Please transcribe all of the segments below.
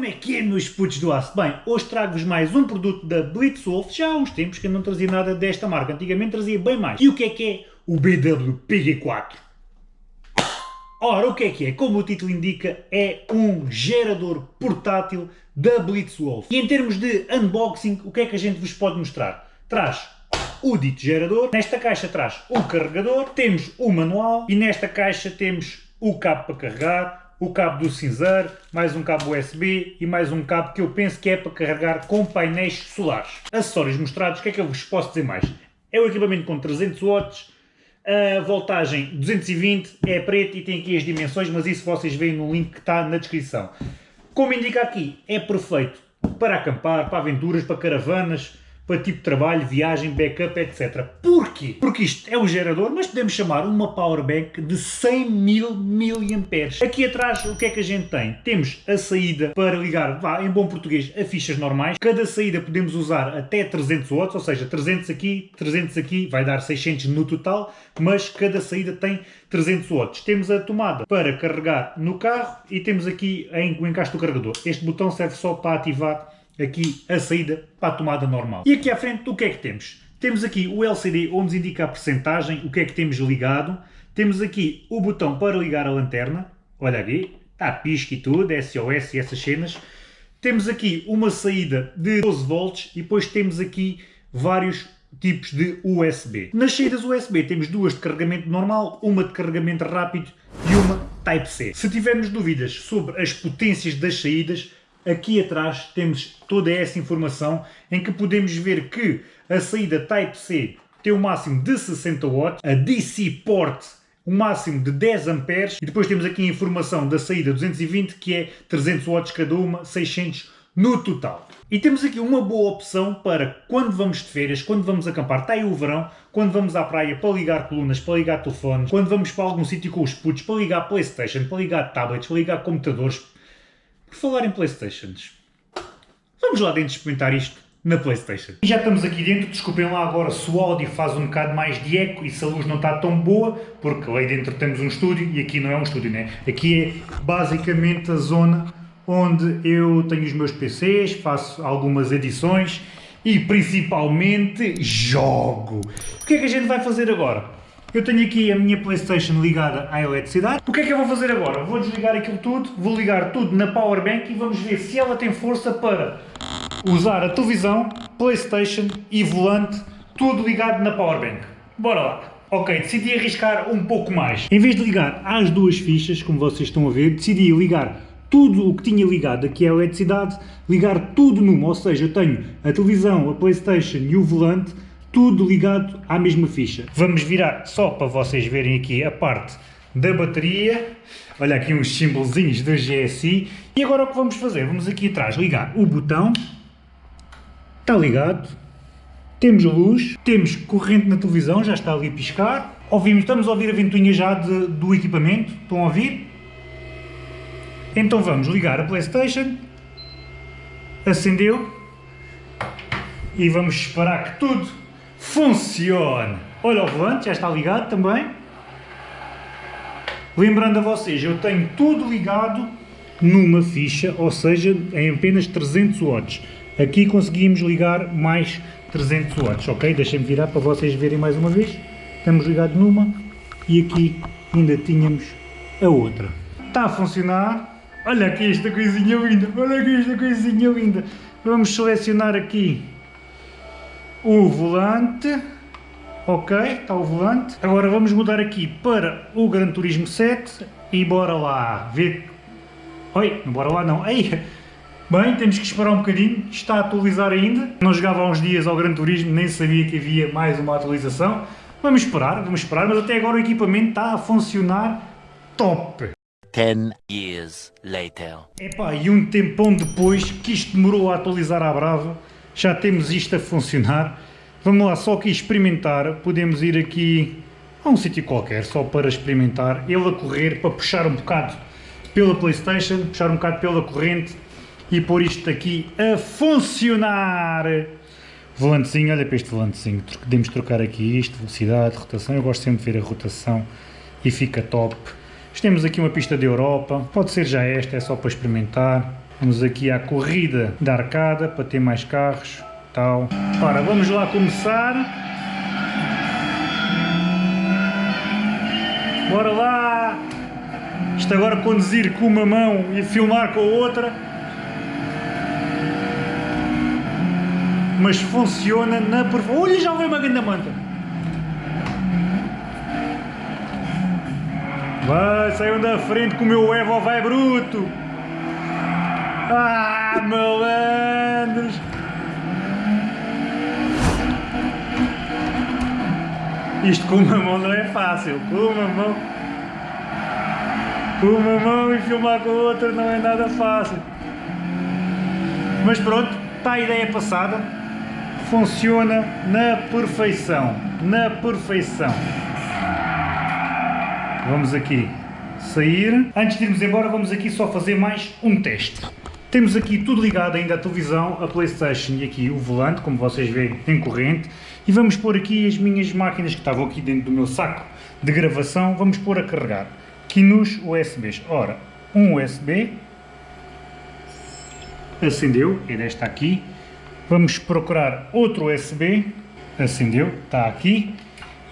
Como é que é, meus putos do aço? Bem, hoje trago-vos mais um produto da Blitzwolf. Já há uns tempos que eu não trazia nada desta marca. Antigamente trazia bem mais. E o que é que é? O BW PG4. Ora, o que é que é? Como o título indica, é um gerador portátil da Blitzwolf. E em termos de unboxing, o que é que a gente vos pode mostrar? Traz o dito gerador, nesta caixa traz o carregador, temos o manual e nesta caixa temos o cabo para carregar, o cabo do cinzeiro, mais um cabo USB e mais um cabo que eu penso que é para carregar com painéis solares. Acessórios mostrados, o que é que eu vos posso dizer mais? É o equipamento com 300 watts, a voltagem 220, é preto e tem aqui as dimensões, mas isso vocês veem no link que está na descrição. Como indica aqui, é perfeito para acampar, para aventuras, para caravanas, para tipo de trabalho, viagem, backup, etc. Porquê? Porque isto é um gerador, mas podemos chamar uma powerbank de 100 mil mAh. Aqui atrás, o que é que a gente tem? Temos a saída para ligar, vá, em bom português, a fichas normais. Cada saída podemos usar até 300 watts, ou seja, 300 aqui, 300 aqui, vai dar 600 no total, mas cada saída tem 300 watts. Temos a tomada para carregar no carro e temos aqui o encaixe do carregador. Este botão serve só para ativar aqui a saída para a tomada normal. E aqui à frente o que é que temos? Temos aqui o LCD onde nos indica a percentagem, o que é que temos ligado. Temos aqui o botão para ligar a lanterna, olha aqui, está pisca e tudo, SOS e essas cenas. Temos aqui uma saída de 12 volts e depois temos aqui vários tipos de USB. Nas saídas USB temos duas de carregamento normal, uma de carregamento rápido e uma Type-C. Se tivermos dúvidas sobre as potências das saídas, aqui atrás temos toda essa informação em que podemos ver que a saída Type-C tem um máximo de 60 watts, a DC Port um máximo de 10 amperes e depois temos aqui a informação da saída 220 que é 300 watts cada uma, 600 no total. E temos aqui uma boa opção para quando vamos de férias, quando vamos acampar, está aí o verão, quando vamos à praia para ligar colunas, para ligar telefones, quando vamos para algum sítio com os putos, para ligar Playstation, para ligar tablets, para ligar computadores, por falar em Playstations, vamos lá dentro experimentar isto na Playstation. E já estamos aqui dentro, desculpem lá agora se o áudio faz um bocado mais de eco e se a luz não está tão boa, porque lá dentro temos um estúdio e aqui não é um estúdio, né? Aqui é basicamente a zona onde eu tenho os meus PCs, faço algumas edições e principalmente jogo. O que é que a gente vai fazer agora? Eu tenho aqui a minha Playstation ligada à eletricidade. O que é que eu vou fazer agora? Vou desligar aquilo tudo, vou ligar tudo na Powerbank e vamos ver se ela tem força para usar a televisão, Playstation e volante, tudo ligado na Powerbank. Bora lá! Ok, decidi arriscar um pouco mais. Em vez de ligar às duas fichas, como vocês estão a ver, decidi ligar tudo o que tinha ligado aqui à eletricidade, ligar tudo numa, ou seja, eu tenho a televisão, a Playstation e o volante, tudo ligado à mesma ficha. Vamos virar só para vocês verem aqui a parte da bateria. Olha aqui uns símbolozinhos da GSI. E agora o que vamos fazer? Vamos aqui atrás ligar o botão. Está ligado. Temos luz, temos corrente na televisão, já está ali a piscar. Ouvimos, estamos a ouvir a ventoinha já de, do equipamento. Estão a ouvir? Então vamos ligar a Playstation. Acendeu. E vamos esperar que tudo funcione. Olha o volante, já está ligado também. Lembrando a vocês, eu tenho tudo ligado numa ficha, ou seja, em apenas 300 watts. Aqui conseguimos ligar mais 300 watts, ok? Deixem-me virar para vocês verem mais uma vez. Estamos ligados numa e aqui ainda tínhamos a outra. Está a funcionar. Olha aqui esta coisinha linda, olha aqui esta coisinha linda. Vamos selecionar aqui o volante, ok, está o volante. Agora vamos mudar aqui para o Gran Turismo 7 e bora lá ver... Oi, não bora lá não, Ei. Bem, temos que esperar um bocadinho, está a atualizar ainda. Não jogava há uns dias ao Gran Turismo, nem sabia que havia mais uma atualização. Vamos esperar, vamos esperar, mas até agora o equipamento está a funcionar top. 10 years later. Epá, e um tempão depois que isto demorou a atualizar à brava, já temos isto a funcionar. Vamos lá só aqui experimentar, podemos ir aqui a um sítio qualquer, só para experimentar, ele a correr, para puxar um bocado pela Playstation, puxar um bocado pela corrente e pôr isto aqui a funcionar. Volantezinho, olha para este volantezinho, podemos trocar aqui isto, velocidade, rotação, eu gosto sempre de ver a rotação e fica top. Temos aqui uma pista de Europa, pode ser já esta, é só para experimentar. Vamos aqui à corrida da arcada para ter mais carros. Tal. Ora, vamos lá começar. Bora lá! Isto agora conduzir com uma mão e filmar com a outra. Mas funciona na perfeição. Olha, já veio uma grande manta! Vai, saiam da frente que o meu Evo vai bruto! Ah, malandros! Isto com uma mão não é fácil, com uma mão... Com uma mão e filmar com a outra não é nada fácil. Mas pronto, está a ideia passada. Funciona na perfeição, na perfeição. Vamos aqui sair. Antes de irmos embora, vamos aqui só fazer mais um teste. Temos aqui tudo ligado ainda à televisão, a Playstation e aqui o volante, como vocês veem, em corrente. E vamos pôr aqui as minhas máquinas que estavam aqui dentro do meu saco de gravação, vamos pôr a carregar. Aqui nos USBs. Ora, um USB, acendeu, é desta aqui. Vamos procurar outro USB, acendeu, está aqui.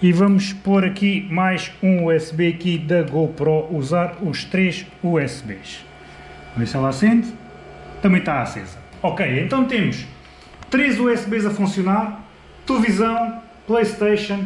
E vamos pôr aqui mais um USB aqui da GoPro, usar os três USBs. Vamos ver se ela acende. Também está acesa. Ok, então temos três USBs a funcionar, televisão, Playstation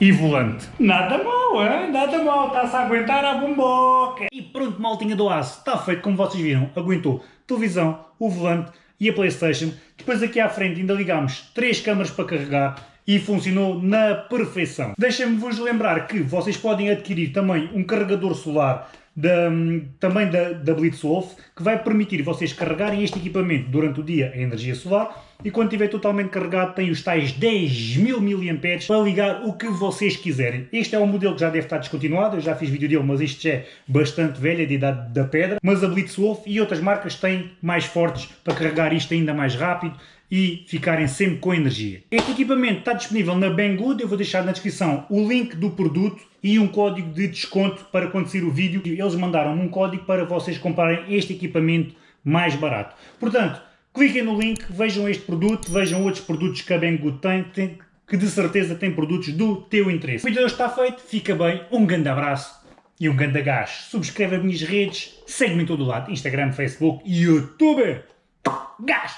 e volante. Nada mal, hein? Nada mal, está-se a aguentar a bomboca. E pronto, maltinha do aço, está feito, como vocês viram, aguentou televisão, o volante e a Playstation. Depois aqui à frente ainda ligámos três câmaras para carregar e funcionou na perfeição. Deixem-me vos lembrar que vocês podem adquirir também um carregador solar da, também da, da Blitzwolf, que vai permitir vocês carregarem este equipamento durante o dia em energia solar e quando estiver totalmente carregado tem os tais 10.000 mAh para ligar o que vocês quiserem. Este é um modelo que já deve estar descontinuado, eu já fiz vídeo dele, mas este já é bastante velho, é de idade da pedra, mas a Blitzwolf e outras marcas têm mais fortes para carregar isto ainda mais rápido e ficarem sempre com energia. Este equipamento está disponível na Banggood, eu vou deixar na descrição o link do produto e um código de desconto para sair o vídeo. Eles mandaram um código para vocês comprarem este equipamento mais barato. Portanto, cliquem no link, vejam este produto, vejam outros produtos que a Banggood tem, tem que de certeza tem produtos do teu interesse. O vídeo hoje está feito, fica bem, um grande abraço e um grande gás. Subscreve as minhas redes, segue-me em todo o lado, Instagram, Facebook e YouTube. Gás!